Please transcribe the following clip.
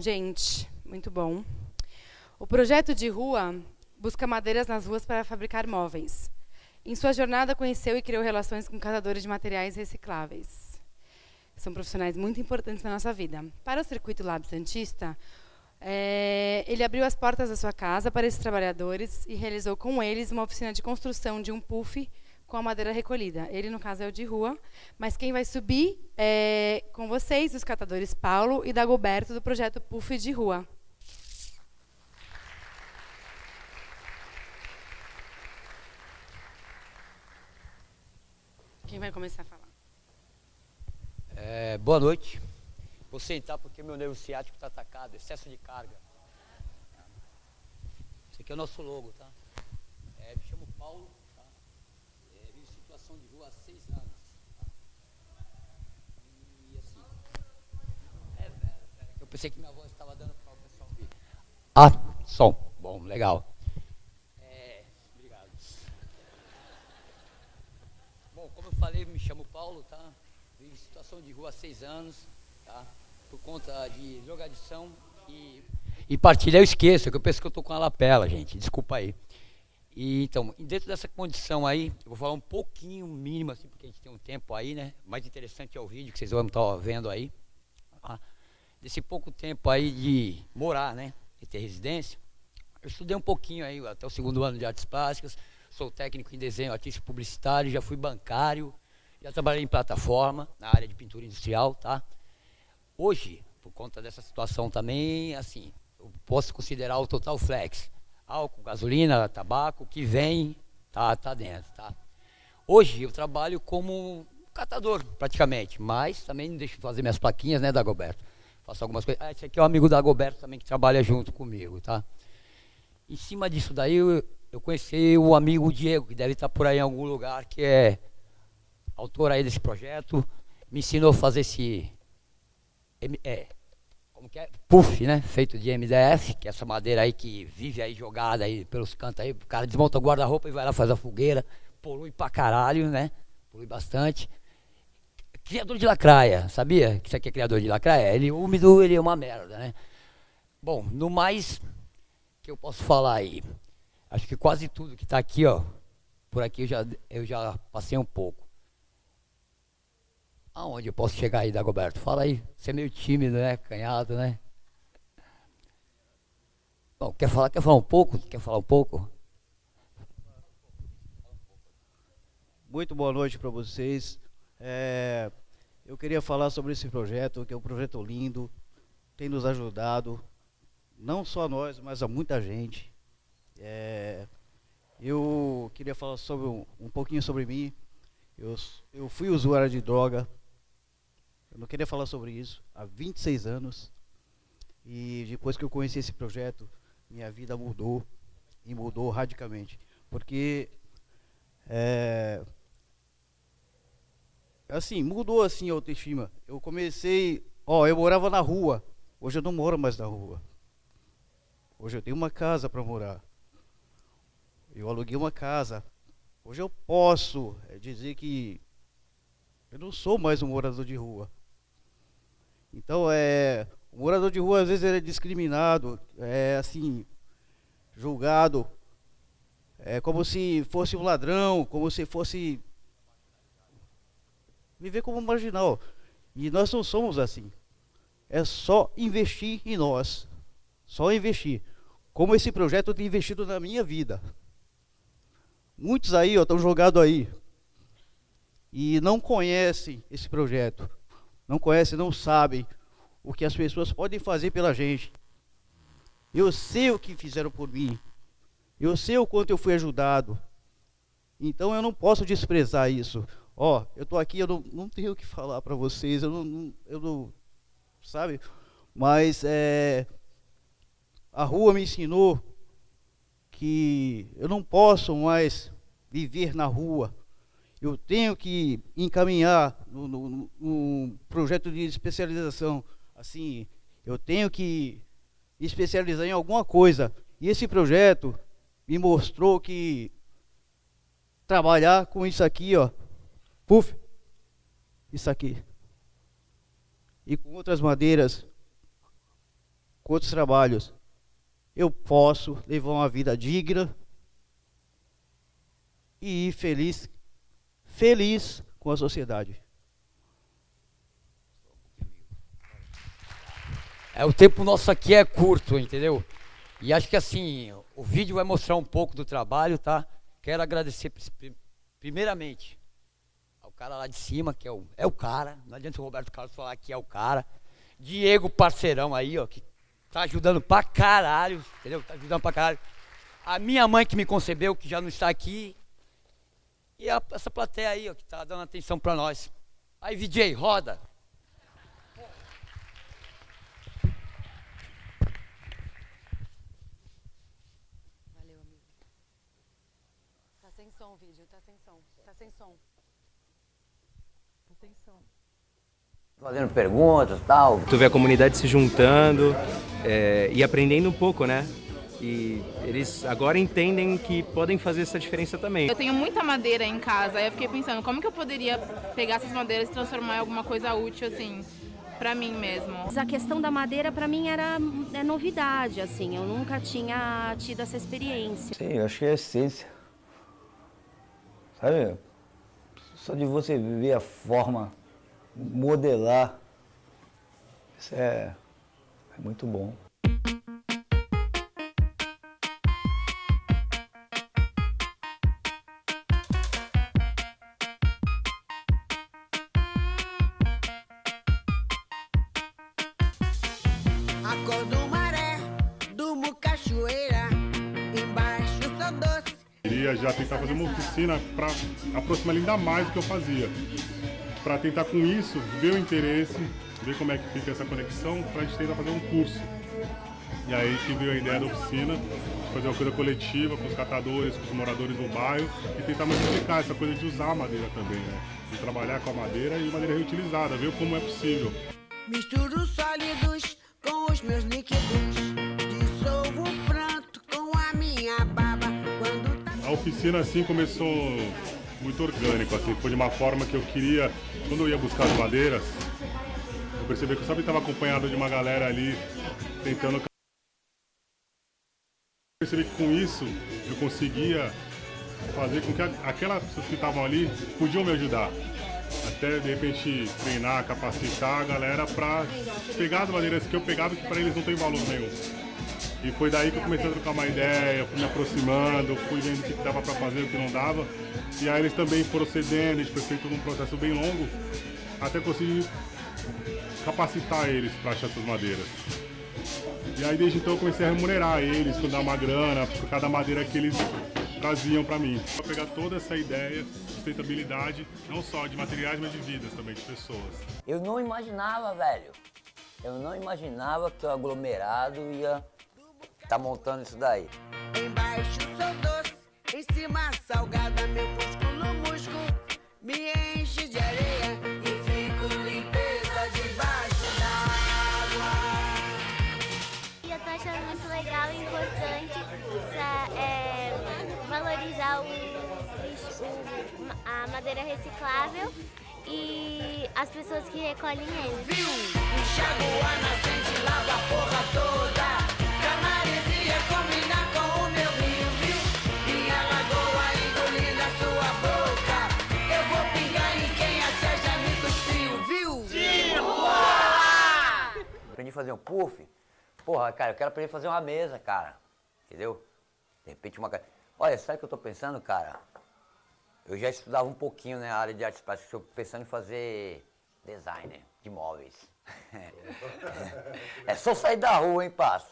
gente. Muito bom. O projeto de rua busca madeiras nas ruas para fabricar móveis. Em sua jornada, conheceu e criou relações com catadores de materiais recicláveis. São profissionais muito importantes na nossa vida. Para o Circuito Lab Santista, é, ele abriu as portas da sua casa para esses trabalhadores e realizou com eles uma oficina de construção de um puff com a madeira recolhida. Ele, no caso, é o de rua, mas quem vai subir é, com vocês, os catadores Paulo e Dagoberto, do projeto Puff de Rua. Quem vai começar a falar? É, boa noite. Vou sentar porque meu nervo ciático está atacado, excesso de carga. Esse aqui é o nosso logo, tá? É, me chamo Paulo, tá? É, vivo em situação de rua há seis anos. Tá? E assim. É, velho, velho. Eu pensei que minha voz estava dando para o pessoal ouvir. Ah, som. Bom, legal. falei, me chamo Paulo, tá? Vivo em situação de rua há seis anos, tá? Por conta de drogadição e, e partilha eu esqueço, que eu penso que eu tô com a lapela, gente, desculpa aí. E, então, dentro dessa condição aí, eu vou falar um pouquinho mínimo, assim, porque a gente tem um tempo aí, né? Mais interessante é o vídeo que vocês vão estar vendo aí. Tá? Desse pouco tempo aí de morar, né? De ter residência. Eu estudei um pouquinho aí, até o segundo ano de artes plásticas sou técnico em desenho artista publicitário, já fui bancário, já trabalhei em plataforma, na área de pintura industrial, tá? Hoje, por conta dessa situação também, assim, eu posso considerar o total flex. Álcool, gasolina, tabaco, que vem, tá, tá dentro, tá? Hoje eu trabalho como catador, praticamente, mas também deixo fazer minhas plaquinhas, né, da Goberto. Faço algumas coisas. Ah, esse aqui é o amigo da Goberto também que trabalha junto comigo, tá? Em cima disso daí, eu, eu conheci o amigo Diego, que deve estar por aí em algum lugar, que é autor aí desse projeto, me ensinou a fazer esse é, como que é? Puff, né? Feito de MDF, que é essa madeira aí que vive aí jogada aí pelos cantos aí, o cara desmonta o guarda-roupa e vai lá fazer a fogueira, polui pra caralho, né? Polui bastante. Criador de lacraia, sabia que isso aqui é criador de lacraia? Ele úmido, ele é uma merda, né? Bom, no mais que eu posso falar aí, Acho que quase tudo que está aqui, ó, por aqui eu já, eu já passei um pouco. Aonde eu posso chegar aí, Dagoberto? Fala aí. Você é meio tímido, né? Canhado, né? Bom, quer falar? Quer falar um pouco? Quer falar um pouco? Muito boa noite para vocês. É, eu queria falar sobre esse projeto, que é um projeto lindo, tem nos ajudado, não só nós, mas a muita gente. É, eu queria falar sobre um, um pouquinho sobre mim. Eu, eu fui usuário de droga. Eu não queria falar sobre isso há 26 anos. E depois que eu conheci esse projeto, minha vida mudou. E mudou radicalmente. Porque. É, assim, mudou assim a autoestima. Eu comecei. Ó, eu morava na rua. Hoje eu não moro mais na rua. Hoje eu tenho uma casa para morar. Eu aluguei uma casa. Hoje eu posso é, dizer que eu não sou mais um morador de rua. Então, é, o morador de rua às vezes é discriminado, é assim, julgado, é como se fosse um ladrão, como se fosse viver como marginal. E nós não somos assim. É só investir em nós. Só investir. Como esse projeto tem investido na minha vida. Muitos aí estão jogados aí e não conhecem esse projeto, não conhecem, não sabem o que as pessoas podem fazer pela gente. Eu sei o que fizeram por mim, eu sei o quanto eu fui ajudado, então eu não posso desprezar isso. Ó, eu estou aqui, eu não, não tenho o que falar para vocês, eu não, não, eu não, sabe? Mas é, a rua me ensinou que eu não posso mais viver na rua. Eu tenho que encaminhar no, no, no projeto de especialização. Assim, eu tenho que especializar em alguma coisa. E esse projeto me mostrou que trabalhar com isso aqui, ó, puf, isso aqui, e com outras madeiras, com outros trabalhos, eu posso levar uma vida digna e feliz, feliz com a sociedade. É, o tempo nosso aqui é curto, entendeu? E acho que assim, o vídeo vai mostrar um pouco do trabalho, tá? Quero agradecer primeiramente ao cara lá de cima, que é o, é o cara. Não adianta o Roberto Carlos falar que é o cara. Diego, parceirão aí, ó, que tá ajudando pra caralho, entendeu? Tá ajudando pra caralho. A minha mãe que me concebeu, que já não está aqui. E a, essa plateia aí, ó, que tá dando atenção pra nós. Aí, VJ, roda. som o vídeo, tá sem som. Tá sem som. Tá sem som. Fazendo perguntas e tal. Tu vê a comunidade se juntando é, e aprendendo um pouco, né? E eles agora entendem que podem fazer essa diferença também. Eu tenho muita madeira em casa, aí eu fiquei pensando, como que eu poderia pegar essas madeiras e transformar em alguma coisa útil, assim, para mim mesmo. A questão da madeira para mim era é novidade, assim, eu nunca tinha tido essa experiência. Sim, eu acho que é a essência. Sabe? Só de você ver a forma, modelar, isso é, é muito bom. Acordo maré, durmo cachoeira, embaixo sou doce queria já tentar fazer uma oficina para aproximar ainda mais do que eu fazia. Para tentar com isso ver o interesse, ver como é que fica essa conexão, para a gente tentar fazer um curso. E aí que veio a ideia da oficina, fazer uma coisa coletiva com os catadores, com os moradores do bairro e tentar multiplicar essa coisa de usar a madeira também, né? De trabalhar com a madeira e madeira reutilizada, ver como é possível. Misturo sólidos com os meus líquidos, dissolvo o pranto com a minha baba. A oficina assim começou muito orgânico, assim, foi de uma forma que eu queria, quando eu ia buscar as madeiras, eu percebi que eu sempre estava acompanhado de uma galera ali tentando percebi que com isso eu conseguia fazer com que aquelas pessoas que estavam ali podiam me ajudar. Até de repente treinar, capacitar a galera para pegar as madeiras que eu pegava que para eles não tem valor nenhum. E foi daí que eu comecei a trocar uma ideia, fui me aproximando, fui vendo o que dava para fazer, o que não dava. E aí eles também procedendo, a gente foi feito num processo bem longo, até conseguir capacitar eles para achar essas madeiras. E aí desde então eu comecei a remunerar eles, dar uma grana por cada madeira que eles traziam para mim. Para pegar toda essa ideia de sustentabilidade, não só de materiais, mas de vidas também, de pessoas. Eu não imaginava, velho. Eu não imaginava que o aglomerado ia tá montando isso daí. Embaixo sou doce, em cima salgada, meu músculo, músculo me enche de areia e fico limpeza debaixo d'água. Eu tô achando muito legal e importante valorizar o, o, a madeira reciclável e as pessoas que recolhem ele. Viu? Enxago a nascente, lava a porra toda. aprendi a fazer um puff. Porra, cara, eu quero aprender a fazer uma mesa, cara. Entendeu? De repente uma... Olha, sabe o que eu estou pensando, cara? Eu já estudava um pouquinho, né, a área de artes plásticas. Estou pensando em fazer designer de móveis. é só sair da rua, hein, parça?